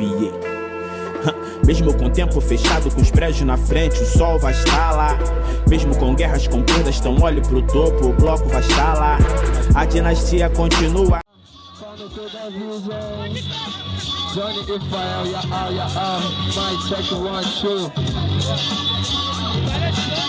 arrepiei. Mesmo com o tempo fechado, com os prédios na frente, o sol vai estar lá. Mesmo com guerras com perdas, então olhe pro topo, o bloco vai estar lá. A dinastia continua. Johnny Rafael, yeah, ah, yeah, ah, two.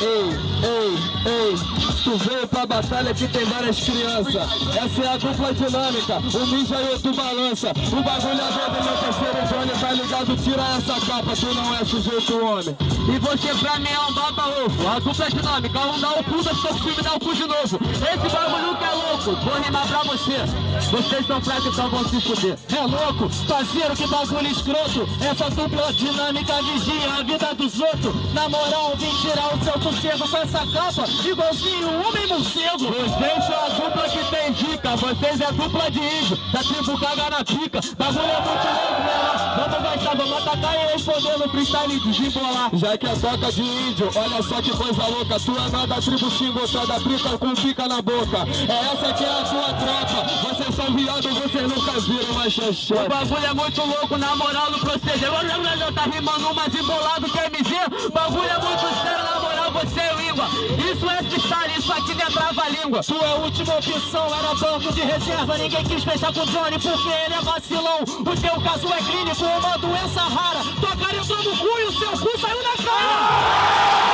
Ei, ei, ei, tu veio pra batalha que tem várias crianças. Essa é a dupla dinâmica, o ninja e o balança. O bagulho é meu parceiro Johnny, tá ligado? Tira essa capa, tu não é sujeito homem. E você pra mim é um baba ovo, a dupla dinâmica, um dá o cu, pouco filme dá o cu de novo. Esse bagulho que é louco, vou rimar pra você. Vocês são fracos, então vão se fuder. É louco, parceiro, que bagulho escroto. Essa dupla dinâmica vigia a vida dos outros. Na moral, vim tirar o seu sossego com essa capa, igualzinho um homem morcego. Vocês são a dupla que tem dica, vocês é dupla de índio, da tribo caga na pica. Bagulho é muito louco, né? Vamos gastar, vamos atacar e responder no freestyle de desembolar. Já que é toca de índio, olha só que coisa louca. Tu é nada da tribo xingo, tu é trica com pica na boca. É essa que é a tua tropa, vocês são viados, vocês nunca viram uma xixi. O bagulho é muito louco, na moral, no proceder. Tá rimando mais embolado que MG. Bagulho é muito sério, na moral, você é língua. Isso é freestyle, isso aqui não é trava-língua. Tua última opção era banco de reserva. Ninguém quis fechar com o Johnny porque ele é vacilão. O teu caso é clínico, uma doença rara. Tua cara entrou no cu e o seu cu saiu na cara.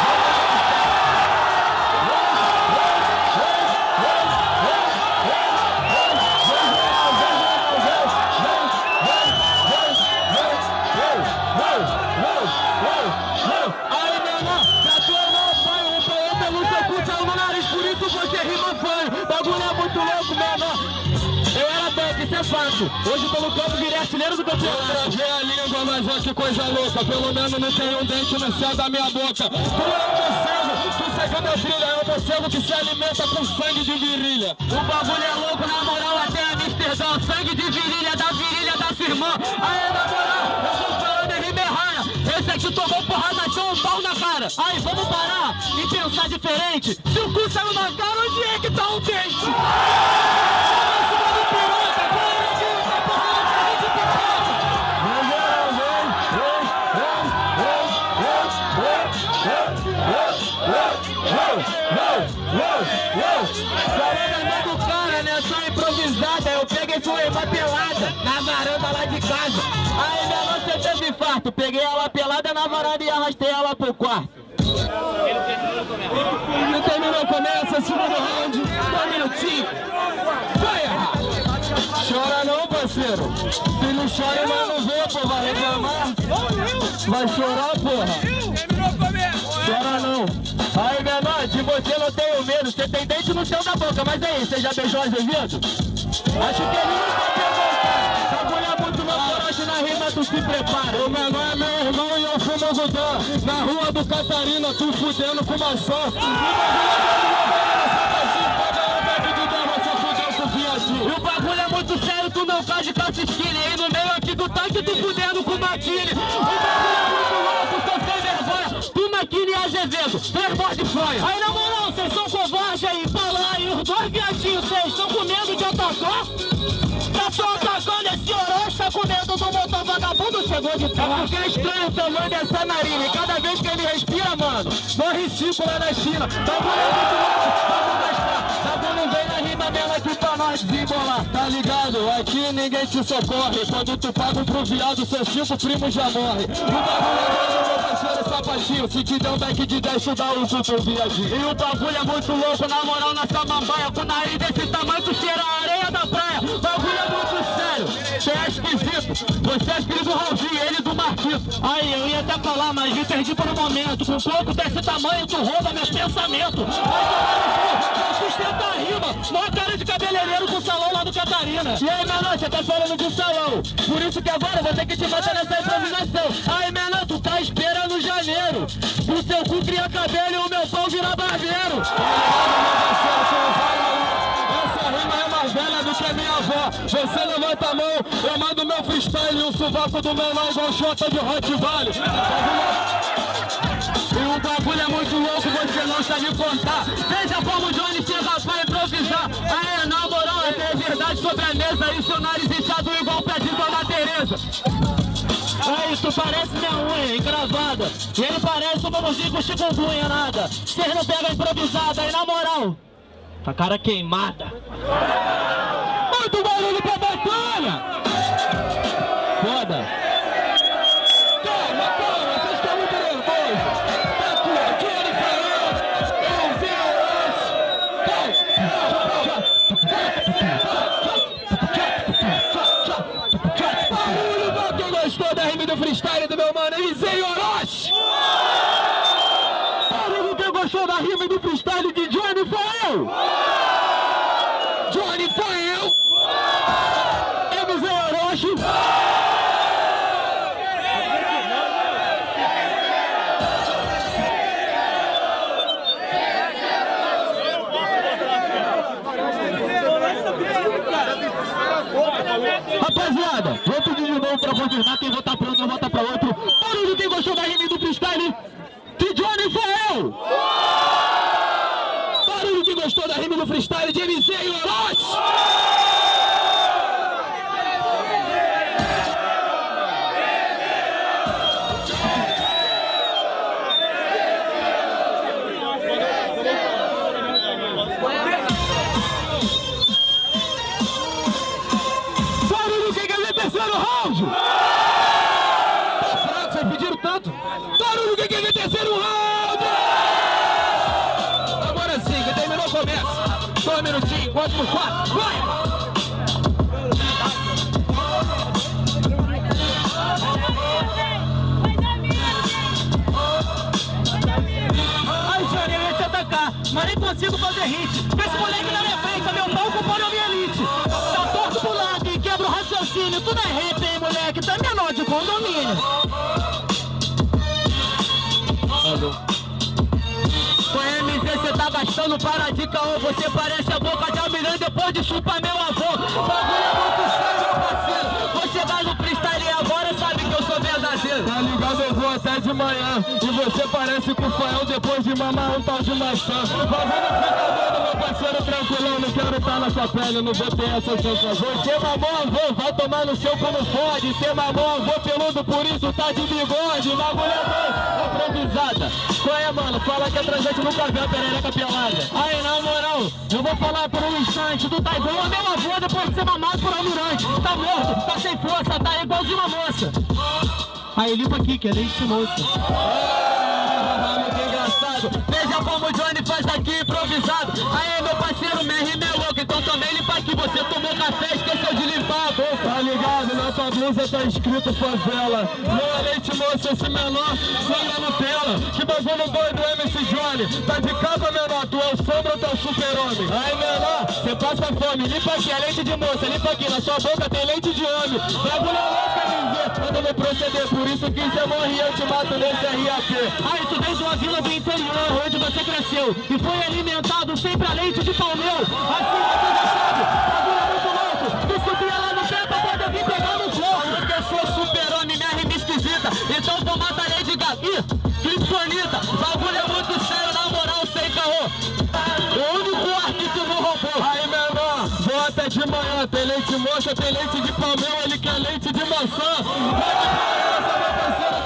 Hoje no campo, virei artilheiro do campeonato. Eu travei a língua, mas olha que coisa louca. Pelo menos não tem um dente no céu da minha boca. Tu é um morcego, tu segue meu brilho. É um morcego que se alimenta com sangue de virilha. O bagulho é louco, na moral, até Amsterdã. Sangue de virilha, da virilha da sua irmã. Aí, na moral, eu tô falando em rima. Esse aqui tomou porrada, achou um pau na cara. Aí, vamos parar e pensar diferente. Se o cu saiu na cara, onde é que tá o dente? Falando do cara, né? Só improvisada. Eu peguei fui uma pelada na varanda lá de casa. Aí minha nossa teve infarto. Peguei ela pelada na varanda e arrastei ela pro quarto. Não terminou, começa, segundo round, um minutinho. Vai errar. Chora não, parceiro. Se não chora, não vê, pô, vai reclamar. Vai chorar, porra. Você não tenho medo. Você tem dente no céu da boca, mas aí, você já beijou Azevedo? Acho que ele nunca pegou, cara. Essa mulher muito louca, hoje na rima tu se prepara. O menor é meu irmão e eu fumo Gudã. Na rua do Catarina, tu fudendo com maçã. O bagulho é E o bagulho é muito sério, tu não faz de calça skinny. E no meio aqui do tanque, tu fudendo com maquine. Playboy de fronha. Aí na moral, vocês são covardes aí, fala aí. Os dois viadinhos, vocês estão com medo de atacar? Tá só atacando esse Orochi, tá com medo do motor vagabundo, chegou de trás. É porque é estranho o tamanho dessa narina. E cada vez que ele respira, mano, morre cinco lá na China. Bagulho é muito louco, vamos gastar. Vem na rima mesmo aqui pra nós desembolar. Tá ligado? Aqui ninguém te socorre. Quando tu paga pro viado, seus cinco primos já morrem. O bagulho é Se te der um back de 10, tu dá cu pro viadinho. E o bagulho é muito louco, na moral, na samambaia. Com nariz desse tamanho, tu cheira a areia da praia. Bagulho é muito sério. Você é esquisito. Você é do Raulzinho. Aí, eu ia até falar, mas me perdi por um momento. Com um pouco desse tamanho, tu rouba meus pensamentos. Vai não sustenta a rima. Mó cara de cabeleireiro com salão lá do Catarina. E aí, menor, você tá falando de salão. Por isso que agora eu vou ter que te matar nessa improvisação. Aí, menor, tu tá esperando janeiro. O seu cu cria cabelo e o meu pau vira barbeiro. Essa rima é mais velha do que minha avó. Você levanta a mão, eu mando meu freestyle e o sovaco do menor igual chota de Hot Valley. E o bagulho é muito louco, você não sabe contar. Veja como o Johnny chega pra improvisar. Aí, na moral, é ter verdade sobre a mesa. E seu nariz inchado igual pé de Dona Tereza. Aí, tu parece minha unha encravada. E ele parece um mamãozinho com chikungunya, nada. Cês não pega improvisada, aí na moral. A cara queimada. Muito barulho pra freestyle de Johnny Fael. Johnny Fael. Eliseu Orochi. Rapaziada, vou pedir de novo pra confirmar quem votar pra um não vota pra outro. Barulho quem gostou da rima do freestyle de Johnny Fael. Barulho quem gostou da rima do freestyle de Eliseu Orochi. Consigo fazer hit. Esse moleque não é feita, meu pau com minha elite. Tá torto pro lado e quebra o raciocínio. Tu não é rap, hein, moleque? É menor de condomínio. Com MZ cê tá gastando para de caô Você parece a boca de almirante depois de chupar meu avô Bagulho de manhã E você parece com o Fael depois de mamar um tal de maçã. Bagulho fica doido, meu parceiro, tranquilão Não quero estar na sua pele, não vou ter essa sensação. Você mamou avô, vai tomar no seu como fode. Você mamou avô peludo, por isso tá de bigode. É bom, improvisada. Qual é, mano? Fala que a transante nunca viu a perereca pelada. Aí, na moral, eu vou falar por um instante. Tá igual a meu avô depois de ser mamado por almirante. Tá morto, tá sem força, tá igualzinho uma moça Aí, limpa aqui, que é leite de moça ah, que engraçado. Johnny tua blusa tá escrito favela. Meu leite moça, esse menor, sangra Nutella. Que bagulho doido, MC Johnny. Tá de capa, menor, tu é o sombra tu é o super-homem. Aí, menor, cê passa fome. Limpa aqui, é leite de moça, limpa aqui. Na sua boca tem leite de homem. Bagulho é louco, MZ, manda me proceder Por isso que cê morre, eu te mato nesse RAP Aí, tu vem de uma vila do interior Onde você cresceu. E foi alimentado sempre a leite de palmeu Assim você manhã Tem leite moça, tem leite de palmeu Ele quer leite de maçã. Vai de praia, meu parceiro,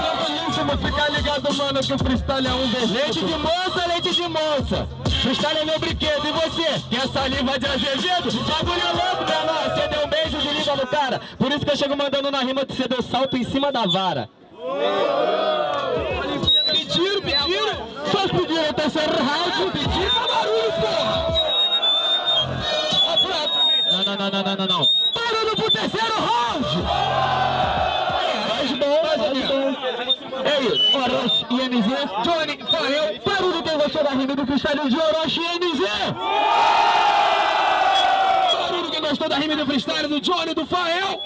Fica ligado, mano, que o freestyle é um desejo Leite de moça, leite de moça. Freestyle é meu brinquedo, e você? Quer saliva de azevedo? Bagulho louco, menor Você deu um beijo de língua no cara. Por isso que eu chego mandando na rima que você deu salto em cima da vara. Pediram, pediram. Só pediram o terceiro round Pediram. Barulho, porra Não, não, não, não, não, não, terceiro round! Faz bom, faz bom É isso, Orochi e MZ Johnny, Fael Barulho quem gostou da rima do freestyle de Orochi e MZ Barulho quem gostou da rima do freestyle do Johnny e do Fael